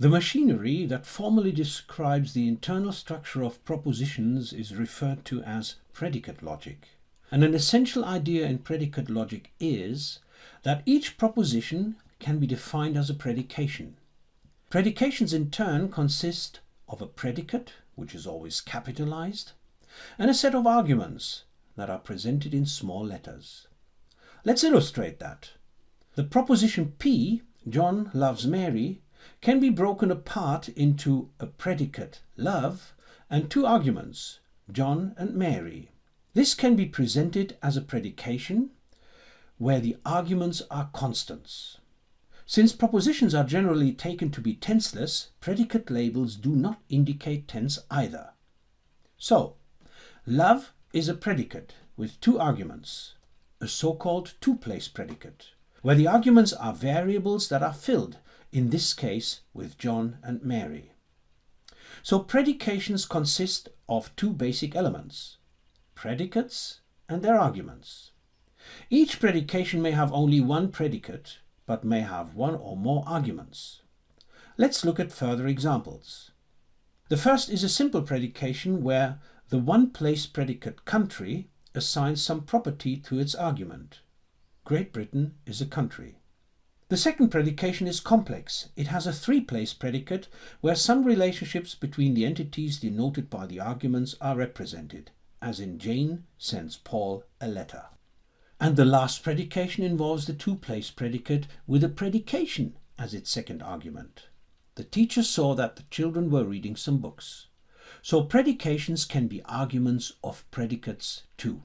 The machinery that formally describes the internal structure of propositions is referred to as predicate logic. And an essential idea in predicate logic is that each proposition can be defined as a predication. Predications in turn consist of a predicate, which is always capitalized, and a set of arguments that are presented in small letters. Let's illustrate that. The proposition P, John loves Mary, can be broken apart into a predicate, love, and two arguments, John and Mary. This can be presented as a predication where the arguments are constants. Since propositions are generally taken to be tenseless, predicate labels do not indicate tense either. So, love is a predicate with two arguments, a so-called two-place predicate, where the arguments are variables that are filled in this case with John and Mary. So predications consist of two basic elements, predicates and their arguments. Each predication may have only one predicate, but may have one or more arguments. Let's look at further examples. The first is a simple predication where the one-place predicate country assigns some property to its argument. Great Britain is a country. The second predication is complex. It has a three-place predicate where some relationships between the entities denoted by the arguments are represented, as in Jane sends Paul a letter. And the last predication involves the two-place predicate with a predication as its second argument. The teacher saw that the children were reading some books. So predications can be arguments of predicates too.